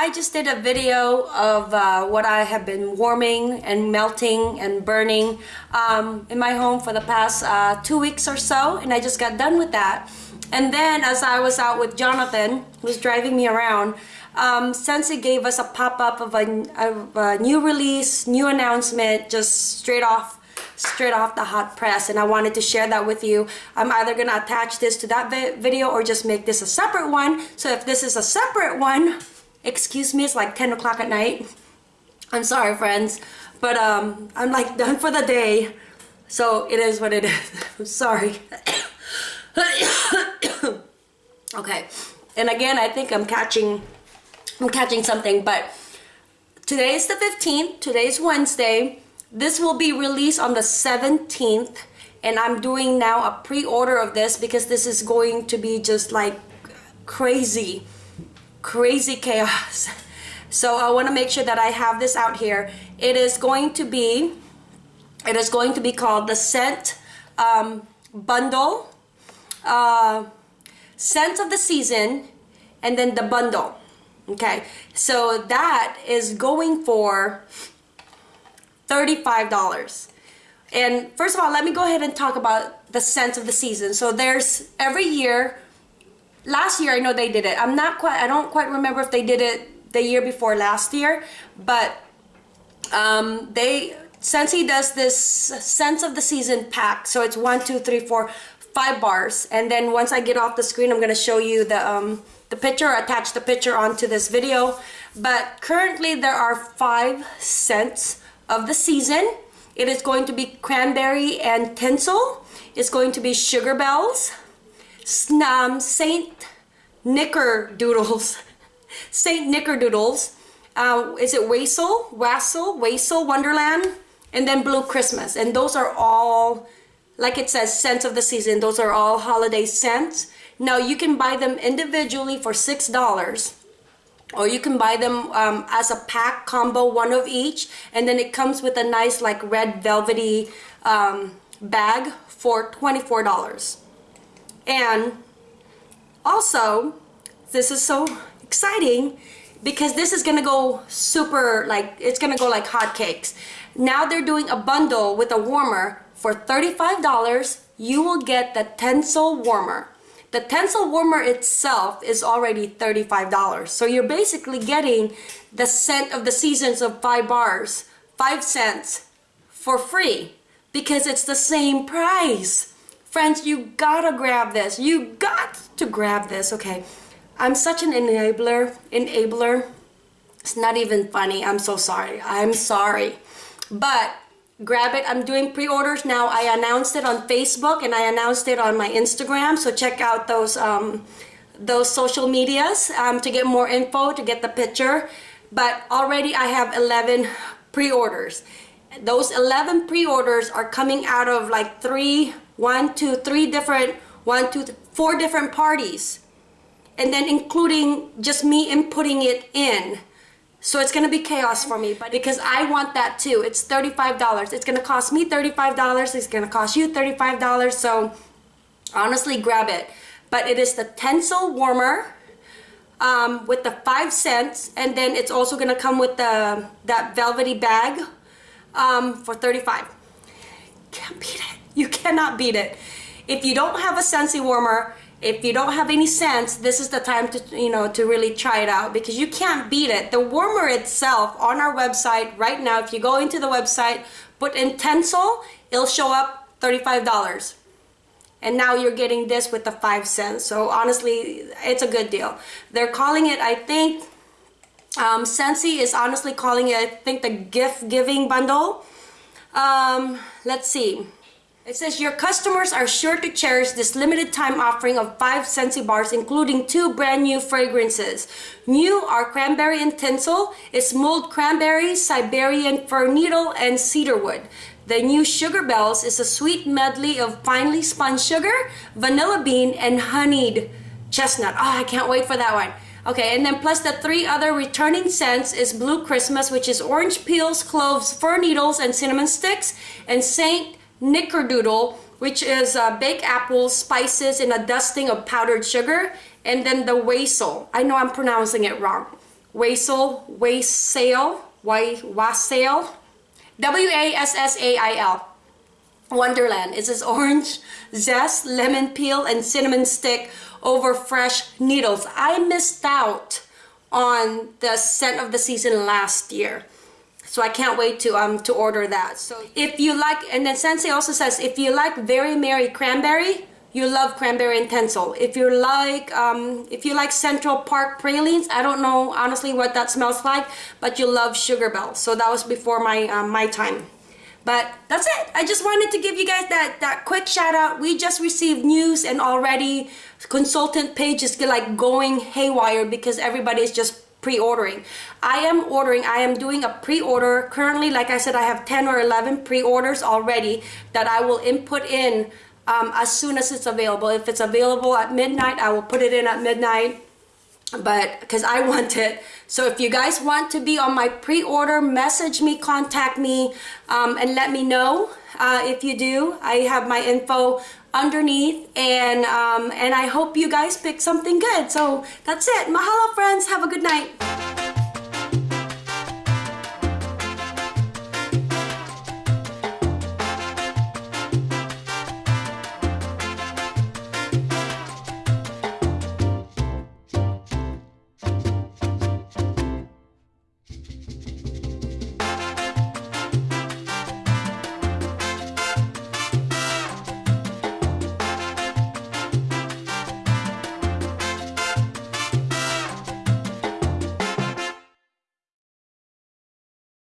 I just did a video of uh, what I have been warming and melting and burning um, in my home for the past uh, two weeks or so and I just got done with that and then as I was out with Jonathan who's driving me around um, Scentsy gave us a pop-up of, of a new release new announcement just straight off straight off the hot press and I wanted to share that with you. I'm either going to attach this to that vi video or just make this a separate one. So if this is a separate one, excuse me, it's like 10 o'clock at night. I'm sorry friends, but um, I'm like done for the day. So it is what it is. I'm sorry. okay. And again, I think I'm catching, I'm catching something, but today is the 15th. Today's Wednesday. This will be released on the 17th and I'm doing now a pre-order of this because this is going to be just like crazy, crazy chaos. So I want to make sure that I have this out here. It is going to be, it is going to be called the Scent um, Bundle, uh, Scent of the Season, and then the bundle. Okay, so that is going for $35. And first of all, let me go ahead and talk about the scent of the season. So there's every year, last year I know they did it. I'm not quite, I don't quite remember if they did it the year before last year, but um, they, Scentsy does this Sense of the season pack. So it's one, two, three, four, five bars. And then once I get off the screen, I'm gonna show you the, um, the picture, attach the picture onto this video. But currently there are five scents of the season. It is going to be cranberry and tinsel. It's going to be sugar bells, um, Saint Knickerdoodles, Saint Knickerdoodles. Uh, is it Wassail, Wassail, Wassail Wonderland, and then Blue Christmas. And those are all, like it says, scents of the season. Those are all holiday scents. Now you can buy them individually for $6 or you can buy them um, as a pack combo one of each and then it comes with a nice like red velvety um, bag for $24 and also this is so exciting because this is gonna go super like it's gonna go like hotcakes now they're doing a bundle with a warmer for $35 you will get the Tinsel warmer the Tinsel warmer itself is already $35. So you're basically getting the scent of the seasons of five bars, five scents for free because it's the same price. Friends, you gotta grab this. You got to grab this. Okay, I'm such an enabler, enabler. It's not even funny. I'm so sorry. I'm sorry. But grab it i'm doing pre-orders now i announced it on facebook and i announced it on my instagram so check out those um, those social medias um, to get more info to get the picture but already i have 11 pre-orders those 11 pre-orders are coming out of like three one two three different one two four different parties and then including just me inputting it in so it's gonna be chaos for me, but because I want that too. It's $35. It's gonna cost me $35. It's gonna cost you $35. So honestly, grab it. But it is the Tinsel warmer um, with the five scents, and then it's also gonna come with the that velvety bag um, for 35. Can't beat it. You cannot beat it. If you don't have a Scentsy warmer, if you don't have any sense, this is the time to, you know, to really try it out because you can't beat it. The warmer itself on our website right now, if you go into the website, put in Tinsel, it'll show up $35. And now you're getting this with the five scents. So honestly, it's a good deal. They're calling it, I think, um, Scentsy is honestly calling it, I think, the gift giving bundle. Um, let's see. It says your customers are sure to cherish this limited time offering of five Scentsy bars including two brand new fragrances. New are cranberry and tinsel, it's mulled cranberry, Siberian fir needle, and cedarwood. The new Sugar Bells is a sweet medley of finely spun sugar, vanilla bean, and honeyed chestnut. Oh, I can't wait for that one. Okay, and then plus the three other returning scents is Blue Christmas, which is orange peels, cloves, fir needles, and cinnamon sticks, and Saint Knickerdoodle, which is uh, baked apples, spices, and a dusting of powdered sugar. And then the wassail. I know I'm pronouncing it wrong. Wassail, Wassail, Wassail, W-A-S-S-A-I-L. Wonderland. It says orange zest, lemon peel, and cinnamon stick over fresh needles. I missed out on the scent of the season last year. So I can't wait to um to order that. So if you like, and then Scentsy also says if you like Very Merry Cranberry, you love cranberry intenso. If you like, um, if you like Central Park pralines, I don't know honestly what that smells like, but you love Sugar Belle. So that was before my um, my time. But that's it. I just wanted to give you guys that, that quick shout out. We just received news and already consultant page is like going haywire because everybody is just pre-ordering. I am ordering, I am doing a pre-order. Currently, like I said, I have 10 or 11 pre-orders already that I will input in um, as soon as it's available. If it's available at midnight, I will put it in at midnight but because I want it. So if you guys want to be on my pre-order, message me, contact me, um, and let me know uh, if you do. I have my info underneath, and um, and I hope you guys pick something good. So that's it. Mahalo, friends. Have a good night.